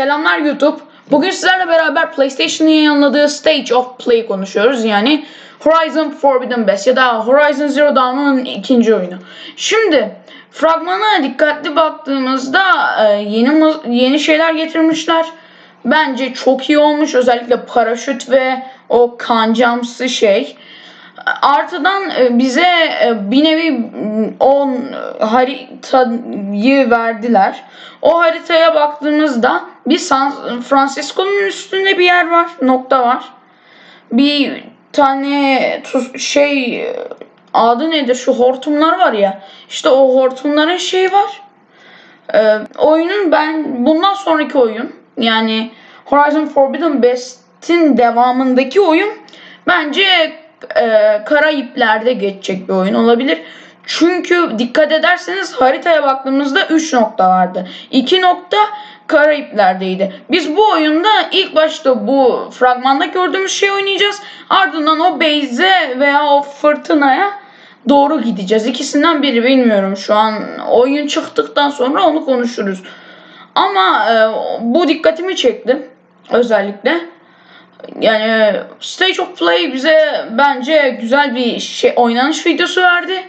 Selamlar YouTube. Bugün sizlerle beraber PlayStation'ın yayınladığı Stage of Play konuşuyoruz. Yani Horizon Forbidden West ya da Horizon Zero Dawn'un ikinci oyunu. Şimdi fragmana dikkatli baktığımızda e, yeni yeni şeyler getirmişler. Bence çok iyi olmuş. Özellikle paraşüt ve o kancamsı şey. Artıdan e, bize e, bir nevi m, o haritayı verdiler. O haritaya baktığımızda bir San Francisco'nun üstünde bir yer var, nokta var. Bir tane şey adı nedir şu hortumlar var ya. İşte o hortumların şeyi var. Ee, oyunun ben bundan sonraki oyun yani Horizon Forbidden West'in devamındaki oyun bence e, Karayipler'de geçecek bir oyun olabilir. Çünkü dikkat ederseniz haritaya baktığımızda 3 nokta vardı. 2 nokta Karayipler'deydi. Biz bu oyunda ilk başta bu fragmanda gördüğümüz şey oynayacağız. Ardından o base'e veya o fırtınaya doğru gideceğiz. İkisinden biri bilmiyorum şu an. Oyun çıktıktan sonra onu konuşuruz. Ama e, bu dikkatimi çekti özellikle. Yani Stage of Play bize bence güzel bir şey oynanış videosu verdi.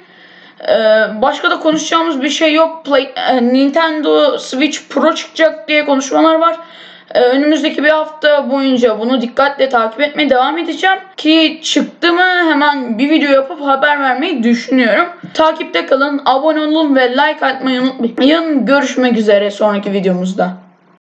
Ee, başka da konuşacağımız bir şey yok. Play, e, Nintendo Switch Pro çıkacak diye konuşmalar var. Ee, önümüzdeki bir hafta boyunca bunu dikkatle takip etmeye devam edeceğim. Ki çıktı mı hemen bir video yapıp haber vermeyi düşünüyorum. Takipte kalın, abone olun ve like atmayı unutmayın. Görüşmek üzere sonraki videomuzda.